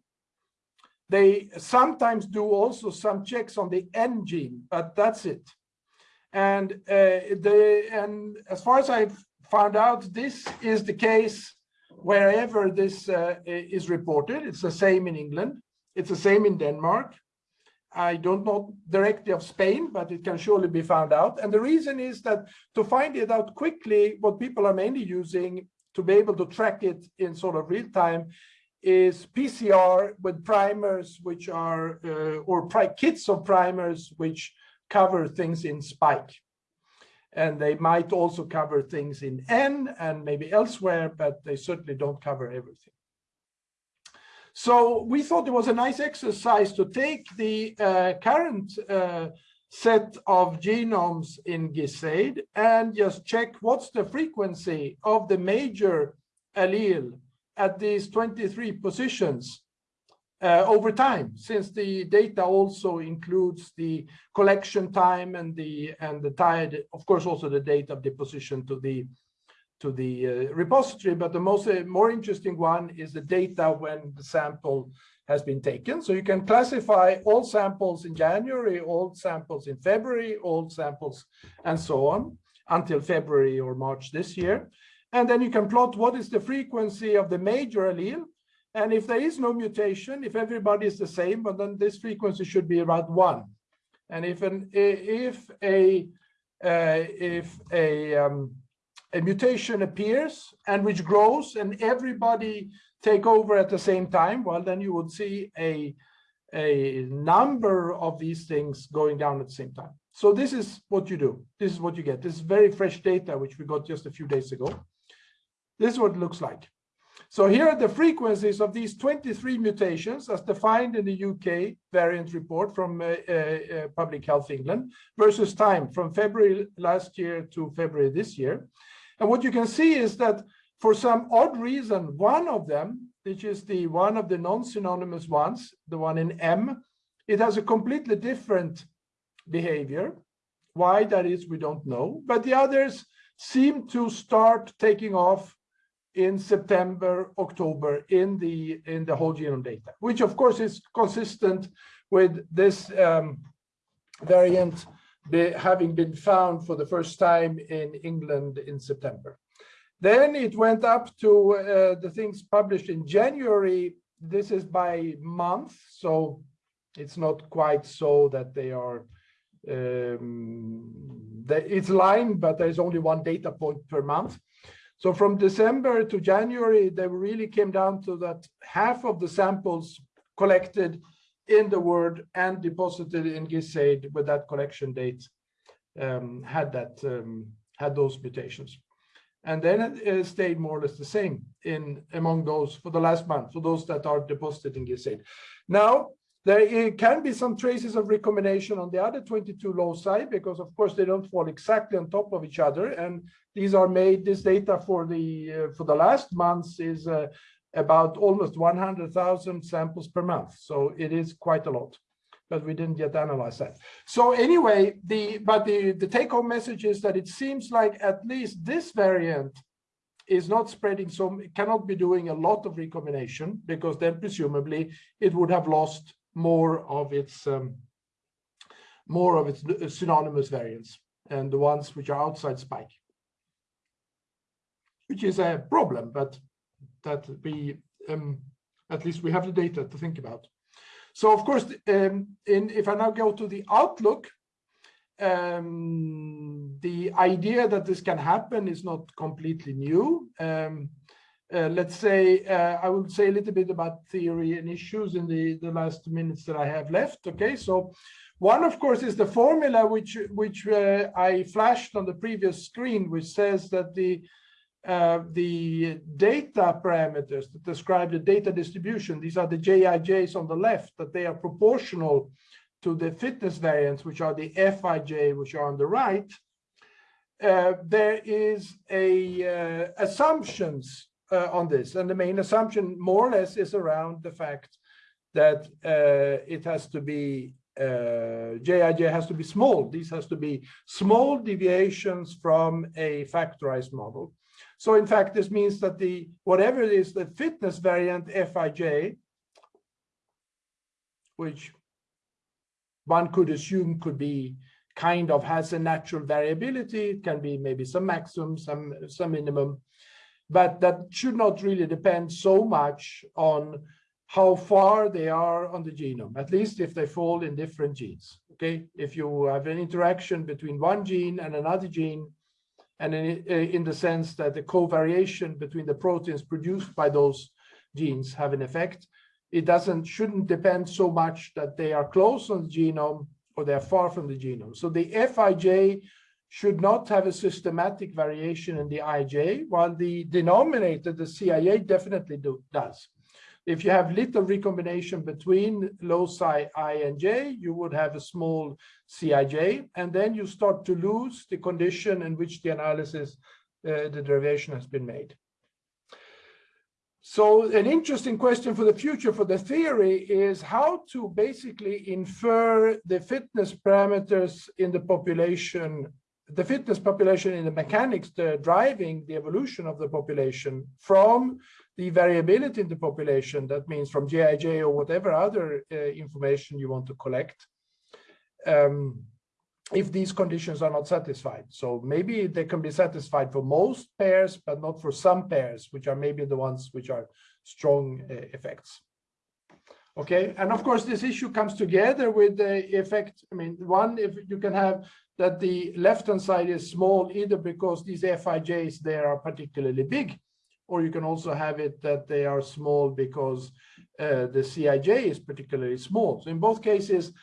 They sometimes do also some checks on the N gene, but that's it. And uh, they, and as far as I've found out this is the case wherever this uh, is reported. It's the same in England. It's the same in Denmark. I don't know directly of Spain, but it can surely be found out. And the reason is that to find it out quickly, what people are mainly using to be able to track it in sort of real time is PCR with primers, which are, uh, or kits of primers, which cover things in spike. And they might also cover things in N and maybe elsewhere, but they certainly don't cover everything. So we thought it was a nice exercise to take the uh, current uh, set of genomes in GISAID and just check what's the frequency of the major allele at these 23 positions uh, over time, since the data also includes the collection time and the and the tide, of course, also the date of deposition to the to the uh, repository. But the most uh, more interesting one is the data when the sample has been taken. So you can classify all samples in January, all samples in February, all samples, and so on until February or March this year. And then you can plot what is the frequency of the major allele. And if there is no mutation, if everybody is the same, but then this frequency should be around one. And if an if a uh, if a um, a mutation appears and which grows and everybody take over at the same time, well, then you would see a, a number of these things going down at the same time. So this is what you do. This is what you get. This is very fresh data, which we got just a few days ago. This is what it looks like. So here are the frequencies of these 23 mutations as defined in the UK variant report from uh, uh, uh, Public Health England versus time from February last year to February this year. And what you can see is that for some odd reason, one of them, which is the one of the non-synonymous ones, the one in M, it has a completely different behavior. Why that is, we don't know. But the others seem to start taking off in September, October in the in the whole genome data, which of course is consistent with this um, variant be, having been found for the first time in England in September. Then it went up to uh, the things published in January. This is by month, so it's not quite so that they are um, it's line, but there's only one data point per month. So from December to January, they really came down to that half of the samples collected in the word and deposited in GISAID with that collection date um, had that um, had those mutations. And then it stayed more or less the same in among those for the last month, for those that are deposited in GISAID. Now, there can be some traces of recombination on the other 22 loci because of course they don't fall exactly on top of each other and these are made this data for the uh, for the last months is uh, about almost 100,000 samples per month. So it is quite a lot, but we didn't yet analyze that. So anyway, the but the, the take home message is that it seems like at least this variant is not spreading so it cannot be doing a lot of recombination because then presumably it would have lost more of its um, more of its uh, synonymous variants and the ones which are outside spike which is a problem but that we um, at least we have the data to think about. So of course, um, in, if I now go to the outlook, um, the idea that this can happen is not completely new. Um, uh, let's say, uh, I will say a little bit about theory and issues in the, the last minutes that I have left. Okay, so one, of course, is the formula which, which uh, I flashed on the previous screen, which says that the uh, the data parameters that describe the data distribution, these are the JIJs on the left, that they are proportional to the fitness variants, which are the FIJ, which are on the right. Uh, there is a assumptions uh, on this, and the main assumption more or less is around the fact that uh, it has to be JIJ has to be small. These has to be small deviations from a factorized model. So in fact, this means that the whatever it is, the fitness variant Fij, which one could assume could be kind of has a natural variability. It can be maybe some maximum, some some minimum, but that should not really depend so much on how far they are on the genome, at least if they fall in different genes. Okay, if you have an interaction between one gene and another gene, and in, eh, in the sense that the covariation between the proteins produced by those genes have an effect, it doesn't shouldn't depend so much that they are close on the genome or they are far from the genome. So the Fij should not have a systematic variation in the IJ, while the denominator, the CIA, definitely do, does. If you have little recombination between loci I and J, you would have a small Cij, and then you start to lose the condition in which the analysis, uh, the derivation has been made. So an interesting question for the future for the theory is how to basically infer the fitness parameters in the population, the fitness population in the mechanics the driving the evolution of the population from the variability in the population, that means from GIJ or whatever other uh, information you want to collect, um, if these conditions are not satisfied. So maybe they can be satisfied for most pairs, but not for some pairs, which are maybe the ones which are strong uh, effects. Okay, and of course, this issue comes together with the effect. I mean, one, if you can have that the left-hand side is small, either because these Fijs there are particularly big, or you can also have it that they are small because uh, the Cij is particularly small. So in both cases,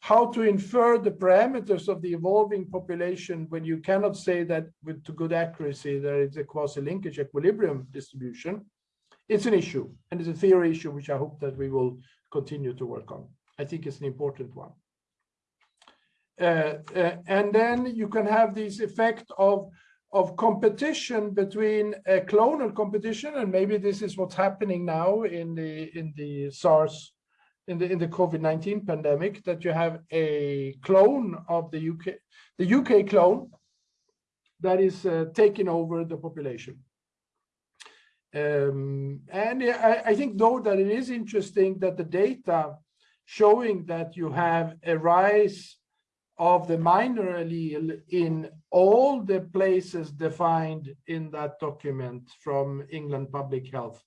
how to infer the parameters of the evolving population when you cannot say that with to good accuracy there is a quasi-linkage equilibrium distribution. It's an issue, and it's a theory issue which I hope that we will continue to work on. I think it's an important one. Uh, uh, and then you can have this effect of of competition between a clonal competition, and maybe this is what's happening now in the in the SARS in the in the COVID-19 pandemic that you have a clone of the UK, the UK clone that is uh, taking over the population. Um, and I, I, think though that it is interesting that the data showing that you have a rise of the minor allele in all the places defined in that document from England Public Health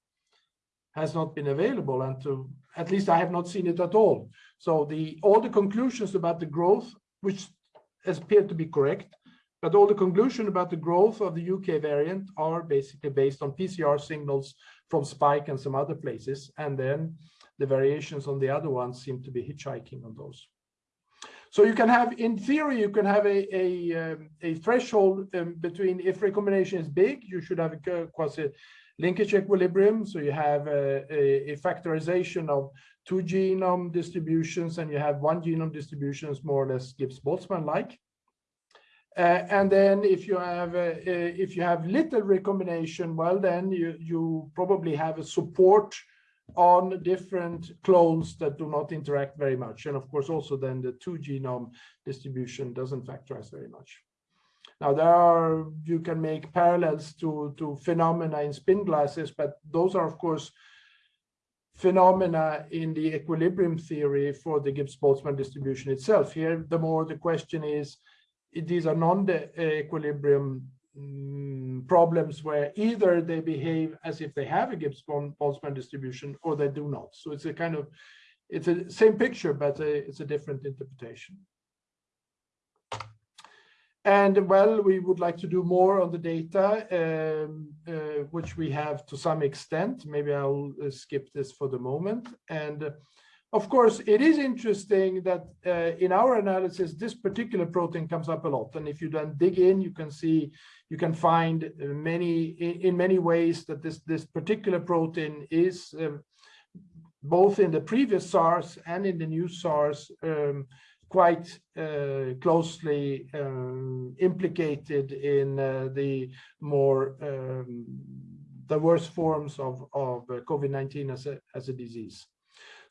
has not been available and to at least I have not seen it at all. So the all the conclusions about the growth, which appear to be correct, but all the conclusion about the growth of the UK variant are basically based on PCR signals from Spike and some other places. And then the variations on the other ones seem to be hitchhiking on those. So you can have, in theory, you can have a, a, um, a threshold um, between if recombination is big, you should have a quasi linkage equilibrium. So you have a, a, a, factorization of two genome distributions and you have one genome distributions more or less Gibbs-Boltzmann like. Uh, and then if you have uh, if you have little recombination, well, then you, you probably have a support on different clones that do not interact very much. And of course, also then the two genome distribution doesn't factorize very much. Now there are, you can make parallels to, to phenomena in spin glasses, but those are of course phenomena in the equilibrium theory for the Gibbs-Boltzmann distribution itself. Here, the more the question is, these are non-equilibrium mm, problems where either they behave as if they have a Gibbs-Boltzmann distribution or they do not. So it's a kind of, it's a same picture, but a, it's a different interpretation. And well, we would like to do more on the data, um, uh, which we have to some extent. Maybe I'll uh, skip this for the moment. And of course, it is interesting that uh, in our analysis, this particular protein comes up a lot. And if you then dig in, you can see, you can find uh, many, in, many ways that this, this particular protein is um, both in the previous SARS and in the new SARS um, quite uh, closely um, implicated in uh, the more um, worst forms of, of uh, COVID-19 as a, as a disease.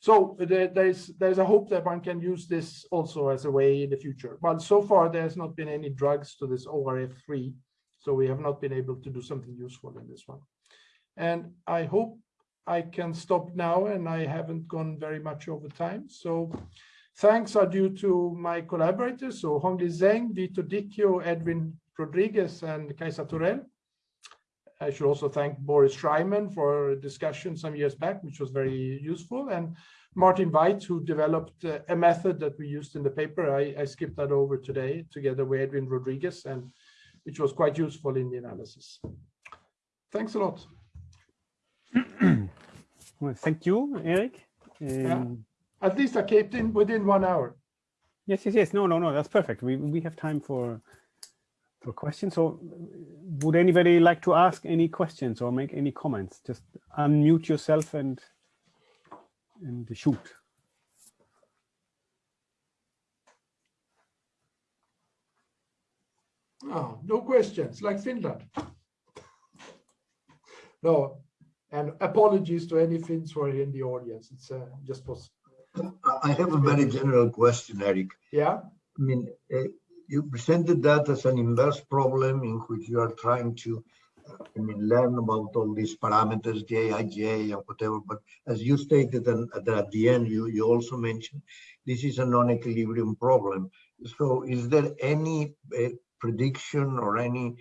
So there, there's there's a hope that one can use this also as a way in the future. But so far there's not been any drugs to this ORF3, so we have not been able to do something useful in this one. And I hope I can stop now and I haven't gone very much over time. So Thanks are due to my collaborators, so Hongli Zeng, Vito Dichio, Edwin Rodriguez, and Kaisa Thorell. I should also thank Boris Shraiman for a discussion some years back, which was very useful, and Martin Weigt, who developed uh, a method that we used in the paper. I, I, skipped that over today together with Edwin Rodriguez, and which was quite useful in the analysis. Thanks a lot. <clears throat>
well, thank you, Erik. Um,
yeah. At least I kept in within one hour.
Yes, yes, yes. No, no, no. That's perfect. We we have time for for questions. So, would anybody like to ask any questions or make any comments? Just unmute yourself and and shoot.
Oh, no questions, like Finland. no, and apologies to any Finns who are in the audience. It's uh, just was.
I have a very general question, Erik.
Yeah.
I mean, uh, you presented that as an inverse problem in which you are trying to I mean, learn about all these parameters, J, I, J, and whatever. But as you stated, and at the end, you, you also mentioned this is a non-equilibrium problem. So is there any uh, prediction or any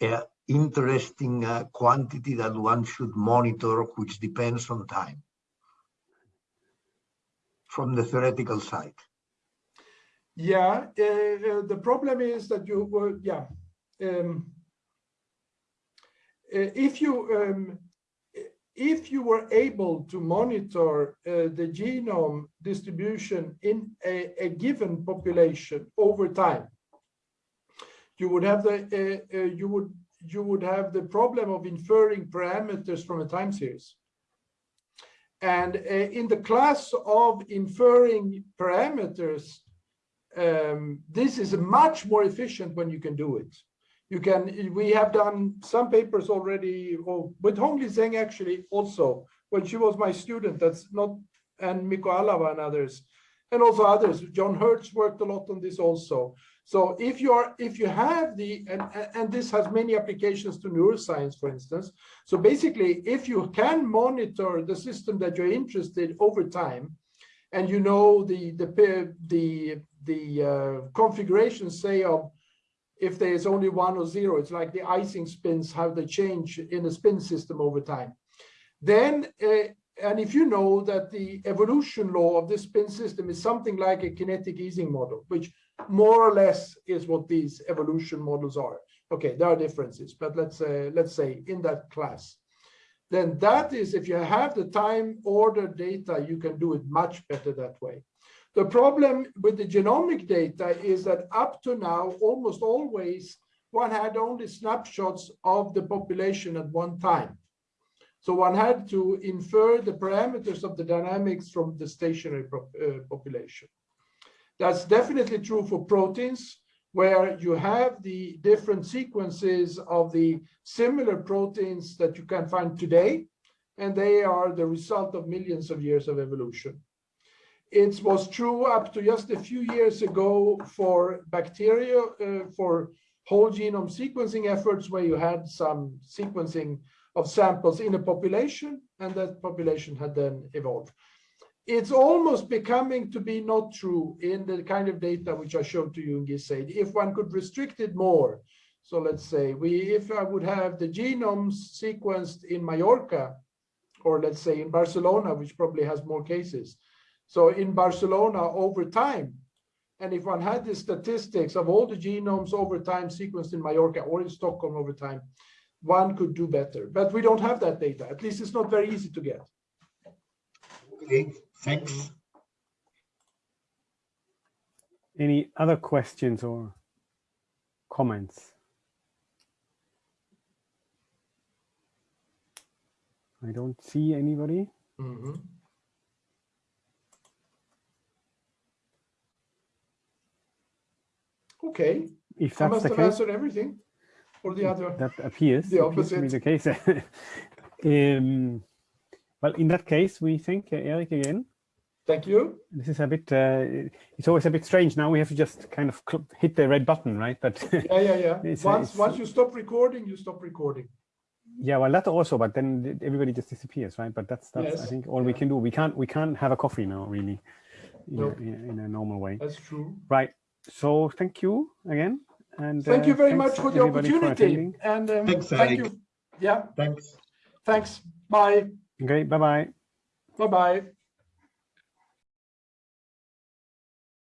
uh, interesting uh, quantity that one should monitor, which depends on time from the theoretical side?
Yeah, uh, uh, the problem is that you were, yeah. Um, uh, if you um, if you were able to monitor uh, the genome distribution in a, a, given population over time, you would have the uh, uh, you would you would have the problem of inferring parameters from a time series. And uh, in the class of inferring parameters, um, this is much more efficient when you can do it. You can we have done some papers already or with Hongli Zeng actually also when she was my student that's not and Mikko Alava and others and also others John Hertz worked a lot on this also. So if you are if you have the and and this has many applications to neuroscience for instance. So basically if you can monitor the system that you're interested over time and you know the the the the uh, configuration say of if there is only one or zero, it's like the Ising spins, how they change in a spin system over time. Then, uh, and if you know that the evolution law of this spin system is something like a kinetic Ising model, which more or less is what these evolution models are. Okay, there are differences, but let's uh, let's say in that class. Then that is, if you have the time order data, you can do it much better that way. The problem with the genomic data is that up to now, almost always, one had only snapshots of the population at one time. So one had to infer the parameters of the dynamics from the stationary uh, population. That's definitely true for proteins, where you have the different sequences of the similar proteins that you can find today, and they are the result of millions of years of evolution. It was true up to just a few years ago for bacteria, uh, for whole genome sequencing efforts where you had some sequencing of samples in a population and that population had then evolved. It's almost becoming to be not true in the kind of data which I showed to you in GISAID. If one could restrict it more, so let's say we, if I would have the genomes sequenced in Mallorca, or let's say in Barcelona, which probably has more cases, so in Barcelona over time, and if one had the statistics of all the genomes over time sequenced in Mallorca or in Stockholm over time, one could do better. But we don't have that data. At least it's not very easy to get.
Okay, thanks.
Any other questions or comments? I don't see anybody. Mm -hmm.
Okay.
If that's I
must
the
have
case,
answered everything, or the other.
That appears
the
appears be the case. <laughs> um, well, in that case, we thank uh, Erik again.
Thank you.
This is a bit. Uh, it's always a bit strange. Now we have to just kind of hit the red button, right? But
yeah, yeah, yeah. <laughs> It's, once it's, once you stop recording, you stop recording.
Yeah, well, that also, but then everybody just disappears, right? But that's that's yes. I think all yeah. we can do. We can't we can't have a coffee now, really, in, a, in a normal way.
That's true.
Right so thank you again. And
thank you very much for the opportunity. For and um, thank you. Yeah,
Thanks.
thanks. Bye.
Okay, bye-bye.
Bye-bye.